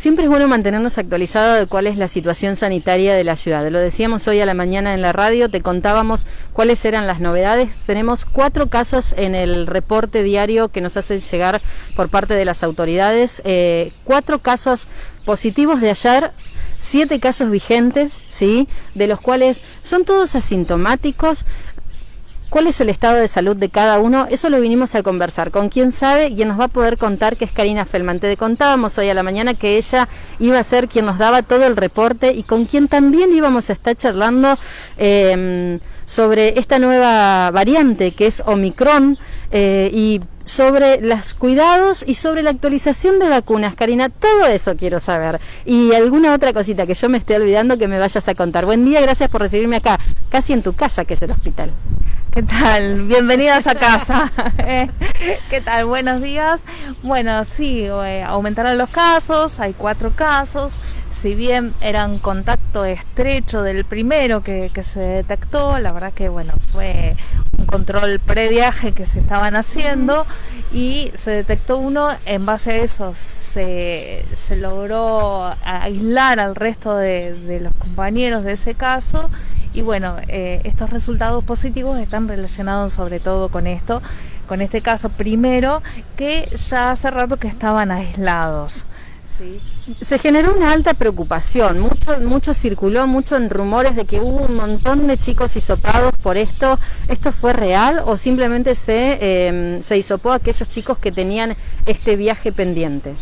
siempre es bueno mantenernos actualizados de cuál es la situación sanitaria de la ciudad. Lo decíamos hoy a la mañana en la radio, te contábamos cuáles eran las novedades. Tenemos cuatro casos en el reporte diario que nos hacen llegar por parte de las autoridades, eh, cuatro casos positivos de ayer siete casos vigentes, ¿sí? De los cuales son todos asintomáticos. ¿Cuál es el estado de salud de cada uno? Eso lo vinimos a conversar con quien sabe y nos va a poder contar que es Karina Felman. Te contábamos hoy a la mañana que ella iba a ser quien nos daba todo el reporte y con quien también íbamos a estar charlando em, sobre esta nueva variante que es Omicron eh, y sobre los cuidados y sobre la actualización de vacunas, Karina. Todo eso quiero saber. Y alguna otra cosita que yo me esté olvidando que me vayas a contar. Buen día, gracias por recibirme acá, casi en tu casa, que es el hospital. ¿Qué tal? Bienvenidas a casa. ¿Qué tal? Buenos días. Bueno, sí, eh, aumentaron los casos, hay cuatro casos. Si bien eran contacto estrecho del primero que, se detectó, la verdad que bueno, fue control previaje que se estaban haciendo y se detectó uno, en base a eso se, logró aislar al resto de, de los compañeros de ese caso y bueno, eh, estos resultados positivos están relacionados sobre todo con esto, con este caso primero, que ya hace rato que estaban aislados. ¿Sí? Se generó una alta preocupación, mucho, mucho circuló, mucho en rumores de que hubo un montón de chicos hisopados por esto. ¿Esto fue real o simplemente se, eh, se hisopó a aquellos chicos que tenían este viaje pendiente?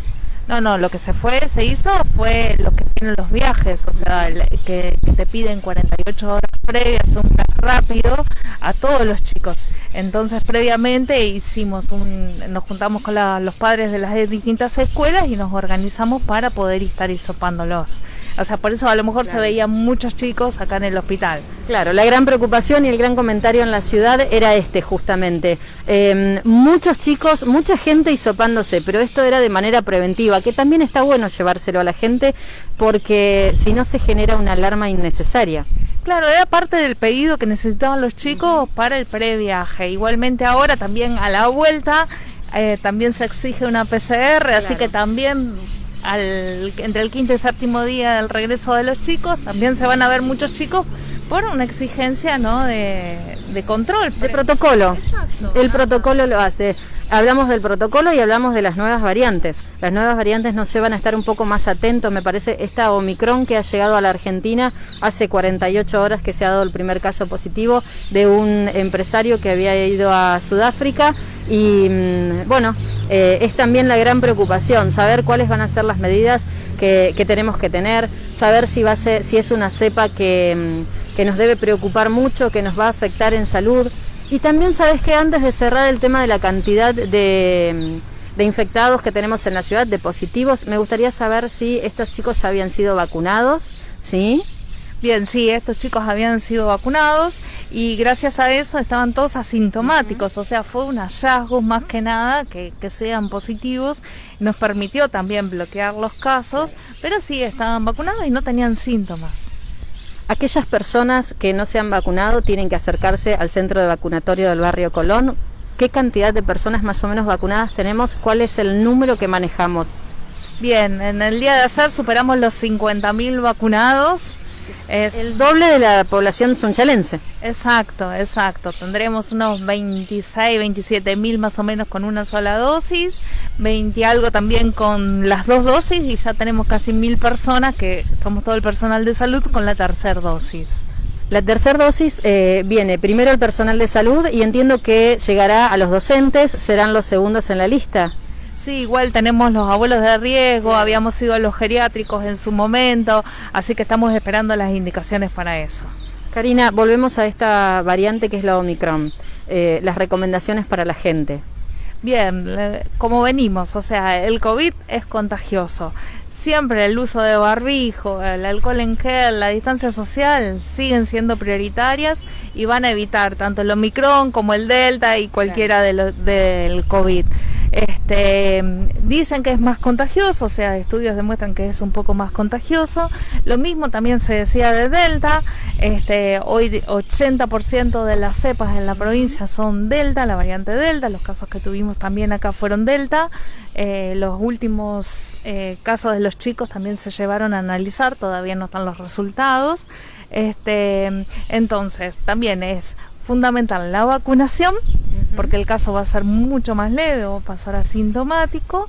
No, no, lo que se fue, se hizo fue lo que tienen los viajes, o sea, que, te piden 48 horas previas, un rápido a todos los chicos. Entonces, previamente hicimos un, nos juntamos con los padres de las distintas escuelas y nos organizamos para poder estar hisopándolos. O sea, por eso a lo mejor se veían muchos chicos acá en el hospital. Claro, la gran preocupación y el gran comentario en la ciudad era este justamente. Em, muchos chicos, mucha gente hisopándose, pero esto era de manera preventiva, que también está bueno llevárselo a la gente porque si no se genera una alarma innecesaria. Claro, era parte del pedido que necesitaban los chicos para el previaje. Igualmente ahora también a la vuelta eh, también se exige una PCR, así que también al, entre el quinto y séptimo día del regreso de los chicos, también se van a ver muchos chicos por una exigencia ¿no? de, control. De protocolo. El protocolo lo hace. Hablamos del protocolo y hablamos de las nuevas variantes. Las nuevas variantes nos llevan a estar un poco más atentos, me parece, esta Omicron que ha llegado a la Argentina hace 48 horas que se ha dado el primer caso positivo de un empresario que había ido a Sudáfrica y mm, bueno, eh, es también la gran preocupación, saber cuáles van a ser las medidas que, tenemos que tener, saber si, va a ser, si es una cepa que, mm, que nos debe preocupar mucho, que nos va a afectar en salud y también sabes que antes de cerrar el tema de la cantidad de, infectados que tenemos en la ciudad, de positivos, me gustaría saber si estos chicos ya habían sido vacunados, ¿sí? Bien, sí, estos chicos habían sido vacunados y gracias a eso estaban todos asintomáticos, o sea, fue un hallazgo más que nada que, que, sean positivos, nos permitió también bloquear los casos, pero sí estaban vacunados y no tenían síntomas. Aquellas personas que no se han vacunado tienen que acercarse al centro de vacunatorio del barrio Colón. ¿Qué cantidad de personas más o menos vacunadas tenemos? ¿Cuál es el número que manejamos? Bien, en el día de ayer superamos los 50.000 vacunados es el doble de la población sunchalense. Exacto, exacto. Tendremos unos 26, 27 mil más o menos con una sola dosis, 20 algo también con las dos dosis y ya tenemos casi mil personas que somos todo el personal de salud con la tercera dosis. La tercera dosis eh, viene primero el personal de salud y entiendo que llegará a los docentes, serán los segundos en la lista. Sí, igual tenemos los abuelos de riesgo, habíamos ido a los geriátricos en su momento, así que estamos esperando las indicaciones para eso. Karina, volvemos a esta variante que es la Omicron, eh, las recomendaciones para la gente. Bien, como venimos, o sea, el COVID es contagioso. Siempre el uso de barbijo, el alcohol en gel, la distancia social siguen siendo prioritarias y van a evitar tanto el Omicron como el Delta y cualquiera de del COVID. Este, dicen que es más contagioso, o sea, estudios demuestran que es un poco más contagioso. Lo mismo también se decía de Delta. Este, hoy 80% de las cepas en la provincia son Delta, la variante Delta. Los casos que tuvimos también acá fueron Delta. Eh, los últimos eh, casos de los chicos también se llevaron a analizar, todavía no están los resultados. Este, entonces, también es fundamental la vacunación, porque el caso va a ser mucho más leve o pasar asintomático,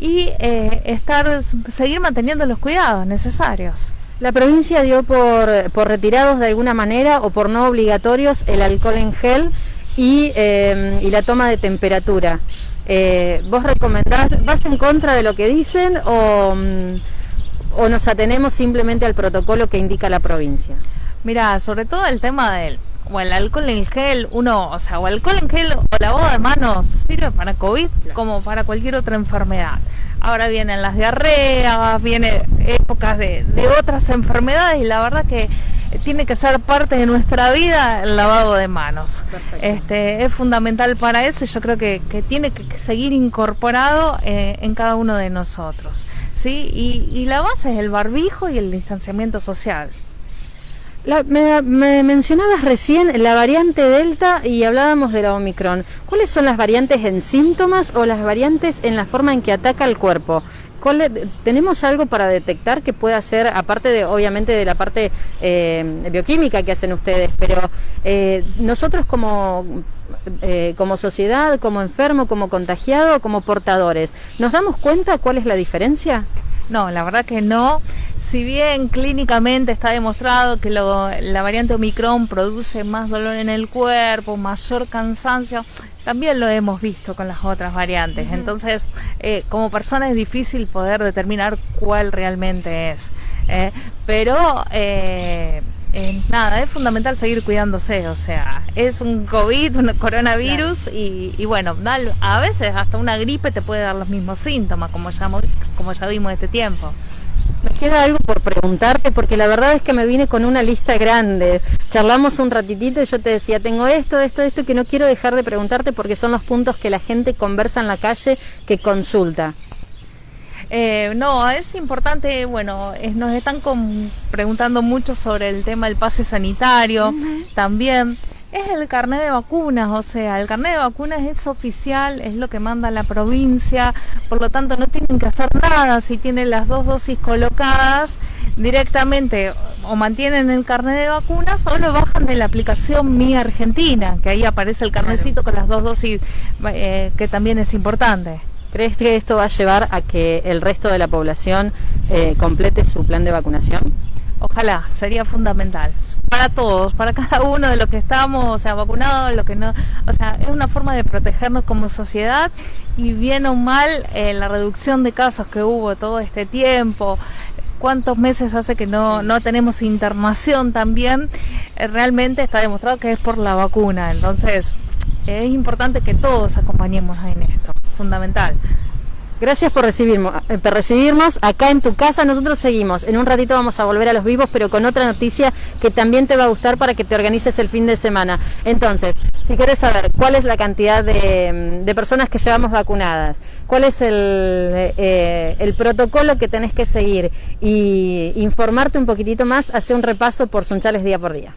y eh, estar, seguir manteniendo los cuidados necesarios. La provincia dio por, por retirados de alguna manera o por no obligatorios el alcohol en gel y, eh, la toma de temperatura. Eh, ¿Vos recomendás, vas en contra de lo que dicen o, mm, o nos atenemos simplemente al protocolo que indica la provincia? Mira, sobre todo el tema del o el alcohol en gel, uno, o sea, o alcohol en gel o lavado de manos sirve para COVID como para cualquier otra enfermedad. Ahora vienen las diarreas, vienen épocas de, otras enfermedades y la verdad que tiene que ser parte de nuestra vida el lavado de manos. Este, es fundamental para eso y yo creo que, tiene que seguir incorporado eh, en cada uno de nosotros. ¿sí? Y, y la base es el barbijo y el distanciamiento social me, mencionabas recién la variante Delta y hablábamos de la Omicron. ¿Cuáles son las variantes en síntomas o las variantes en la forma en que ataca el cuerpo? ¿Tenemos algo para detectar que pueda ser, aparte de, obviamente, de la parte eh, bioquímica que hacen ustedes, pero eh, nosotros como, eh, como sociedad, como enfermo, como contagiado, como portadores, ¿nos damos cuenta cuál es la diferencia? No, la verdad que no. Si bien clínicamente está demostrado que la variante Omicron produce más dolor en el cuerpo, mayor cansancio, también lo hemos visto con las otras variantes. Entonces, eh, como persona es difícil poder determinar cuál realmente es. ¿eh? pero eh, nada, es fundamental seguir cuidándose, o sea, es un COVID, un coronavirus y, y, bueno, a veces hasta una gripe te puede dar los mismos síntomas, como ya, como ya vimos este tiempo. Me queda algo por preguntarte porque la verdad es que me vine con una lista grande. Charlamos un ratitito y yo te decía, tengo esto, esto, esto que no quiero dejar de preguntarte porque son los puntos que la gente conversa en la calle, que consulta. Eh, no, es importante, bueno, nos están preguntando mucho sobre el tema del pase sanitario, también es el carnet de vacunas, o sea, el carnet de vacunas es oficial, es lo que manda la provincia, por lo tanto no tienen que hacer nada si tienen las dos dosis colocadas directamente o mantienen el carnet de vacunas o lo bajan de la aplicación Mi Argentina, que ahí aparece el carnecito con las dos dosis, eh, que también es importante. ¿Crees que esto va a llevar a que el resto de la población eh, complete su plan de vacunación? Ojalá, sería fundamental para todos, para cada uno de los que estamos, o sea, vacunados, lo que no, o sea, es una forma de protegernos como sociedad y bien o mal eh, la reducción de casos que hubo todo este tiempo, cuántos meses hace que no, no tenemos internación también, eh, realmente está demostrado que es por la vacuna, entonces es importante que todos acompañemos en esto, fundamental. Gracias por recibirnos, eh, por recibirnos acá en tu casa. Nosotros seguimos. En un ratito vamos a volver a los vivos, pero con otra noticia que también te va a gustar para que te organices el fin de semana. Entonces, si quieres saber cuál es la cantidad de, mm, personas que llevamos vacunadas, cuál es el, eh, el protocolo que tenés que seguir y informarte un poquitito más, hace un repaso por Sunchales día por día.